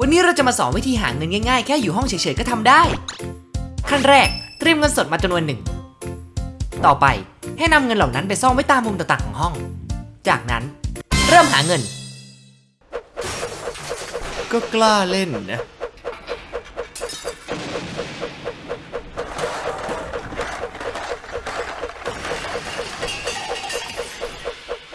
วันนี้เราจะมาสอนวิธีหาเงินง่ายๆ แค่อยู่ห้องเฉยๆก็ทำได้ ขั้นแรกเตรียมเงินสดมาจำนวนหนึ่ง ต่อไปให้นำเงินเหล่านั้นไปซ่อนไว้ตามมุมต่างๆของห้อง จากนั้นเริ่มหาเงิน ก็กล้าเล่นนะ